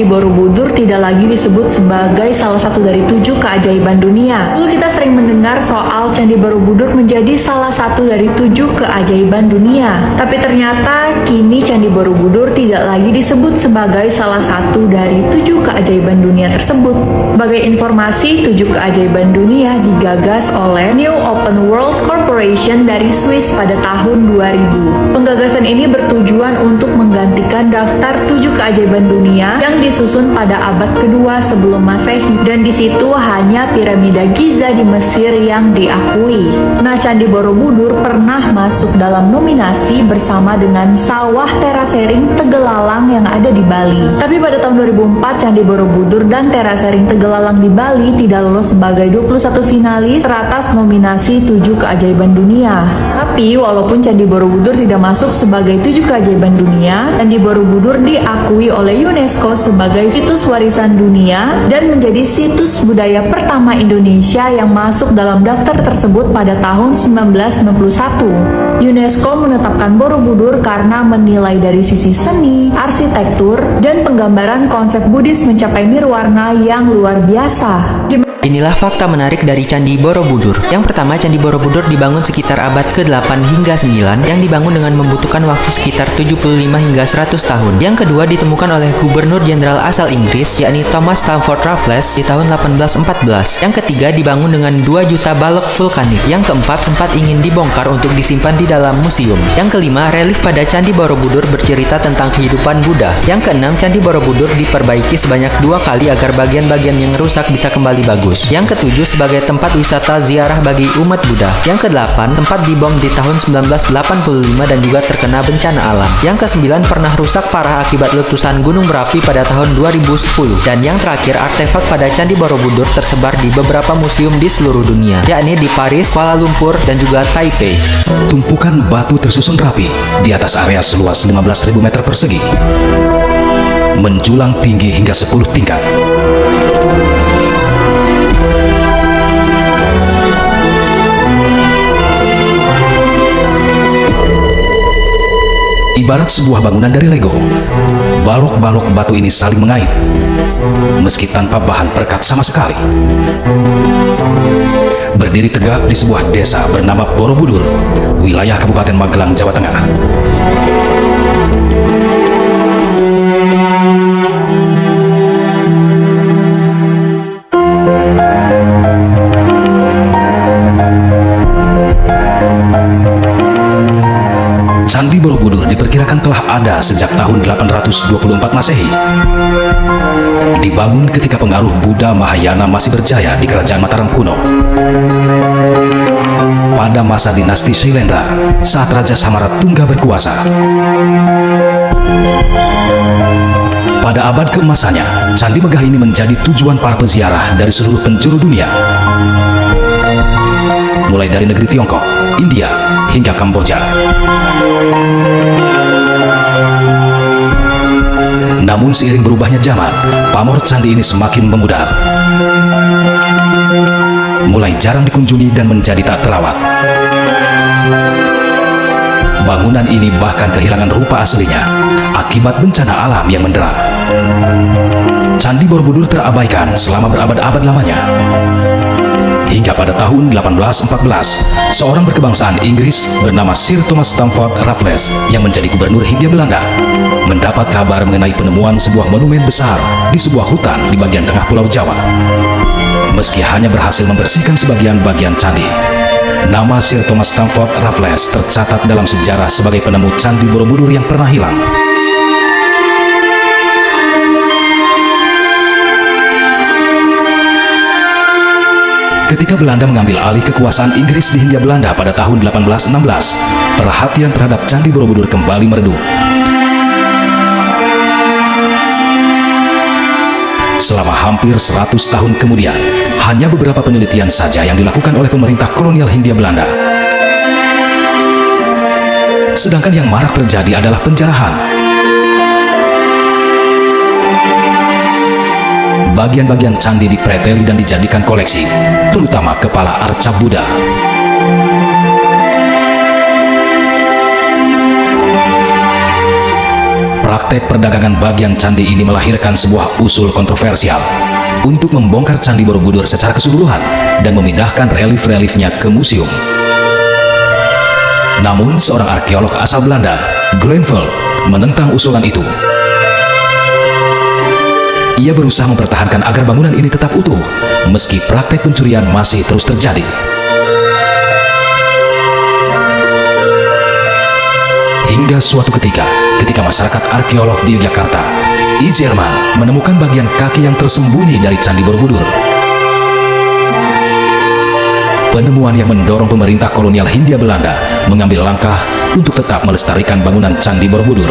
Candi Borobudur tidak lagi disebut sebagai salah satu dari tujuh keajaiban dunia. Dulu kita sering mendengar soal Candi Borobudur menjadi salah satu dari tujuh keajaiban dunia. Tapi ternyata kini Candi Borobudur tidak lagi disebut sebagai salah satu dari tujuh keajaiban dunia tersebut. Sebagai informasi, tujuh keajaiban dunia digagas oleh New Open World Corporation dari Swiss pada tahun 2000. Penggagasan ini bertujuan untuk menggantikan daftar tujuh keajaiban dunia yang disusun pada abad kedua sebelum masehi dan di situ hanya piramida Giza di Mesir yang diakui. Nah, Candi Borobudur pernah masuk dalam nominasi bersama dengan sawah terasering Tegelalang yang ada di Bali. Tapi pada tahun 2004 Candi Borobudur dan terasering Tegelalang di Bali tidak lolos sebagai 21 finalis teratas nominasi tujuh keajaiban dunia. Tapi walaupun Candi Borobudur tidak masuk sebagai tujuh keajaiban dunia, Candi Borobudur diakui oleh UNESCO sebagai situs warisan dunia dan menjadi situs budaya pertama Indonesia yang masuk dalam daftar tersebut pada tahun 1991. UNESCO menetapkan Borobudur karena menilai dari sisi seni, arsitektur, dan penggambaran konsep Buddhis mencapai nirwana yang luar biasa. Inilah fakta menarik dari Candi Borobudur. Yang pertama, Candi Borobudur dibangun sekitar abad ke-8 hingga 9 yang dibangun dengan membutuhkan waktu sekitar 75 hingga 100 tahun. Yang kedua ditemukan oleh Gubernur Jenderal asal Inggris, yakni Thomas Stamford Raffles di tahun 1814. Yang ketiga dibangun dengan 2 juta balok vulkanik. Yang keempat sempat ingin dibongkar untuk disimpan di dalam museum. Yang kelima, relief pada Candi Borobudur bercerita tentang kehidupan Buddha. Yang keenam, Candi Borobudur diperbaiki sebanyak dua kali agar bagian-bagian yang rusak bisa kembali bagus. Yang ketujuh sebagai tempat wisata ziarah bagi umat Buddha. Yang kedelapan tempat dibom di tahun 1985 dan juga terkena bencana alam. Yang kesembilan pernah rusak parah akibat letusan gunung berapi pada tahun 2010. Dan yang terakhir artefak pada Candi Borobudur tersebar di beberapa museum di seluruh dunia, yakni di Paris, Kuala Lumpur, dan juga Taipei. Tumpukan batu tersusun rapi di atas area seluas 15.000 meter persegi menjulang tinggi hingga 10 tingkat. Ibarat sebuah bangunan dari Lego, balok-balok batu ini saling mengait, meski tanpa bahan perekat sama sekali. Berdiri tegak di sebuah desa bernama Borobudur, wilayah Kabupaten Magelang, Jawa Tengah. Candi Borobudur diperkirakan telah ada sejak tahun 824 Masehi. Dibangun ketika pengaruh Buddha Mahayana masih berjaya di kerajaan Mataram kuno. Pada masa dinasti Shailendra, saat Raja Samaratungga berkuasa. Pada abad keemasannya, Candi Megah ini menjadi tujuan para peziarah dari seluruh penjuru dunia. Mulai dari negeri Tiongkok, India, hingga Kamboja. Namun seiring berubahnya zaman, pamor candi ini semakin memudar. Mulai jarang dikunjungi dan menjadi tak terawat. Bangunan ini bahkan kehilangan rupa aslinya akibat bencana alam yang mendera. Candi Borobudur terabaikan selama berabad-abad lamanya. Hingga pada tahun 1814, seorang berkebangsaan Inggris bernama Sir Thomas Stamford Raffles yang menjadi gubernur Hindia Belanda mendapat kabar mengenai penemuan sebuah monumen besar di sebuah hutan di bagian tengah pulau Jawa. Meski hanya berhasil membersihkan sebagian bagian candi, nama Sir Thomas Stamford Raffles tercatat dalam sejarah sebagai penemu Candi Borobudur yang pernah hilang. Ketika Belanda mengambil alih kekuasaan Inggris di Hindia Belanda pada tahun 1816, perhatian terhadap Candi Borobudur kembali meredup. Selama hampir 100 tahun kemudian, hanya beberapa penelitian saja yang dilakukan oleh pemerintah kolonial Hindia Belanda. Sedangkan yang marak terjadi adalah penjarahan. Bagian-bagian candi dipreteli dan dijadikan koleksi, terutama kepala arca Buddha. praktek perdagangan bagian candi ini melahirkan sebuah usul kontroversial untuk membongkar Candi Borobudur secara keseluruhan dan memindahkan relief-reliefnya ke museum. Namun, seorang arkeolog asal Belanda, Grenville, menentang usulan itu. Ia berusaha mempertahankan agar bangunan ini tetap utuh, meski praktek pencurian masih terus terjadi. Hingga suatu ketika, ketika masyarakat arkeolog di Yogyakarta, Izerman menemukan bagian kaki yang tersembunyi dari Candi Borobudur. Penemuan yang mendorong pemerintah kolonial Hindia Belanda mengambil langkah untuk tetap melestarikan bangunan Candi Borobudur.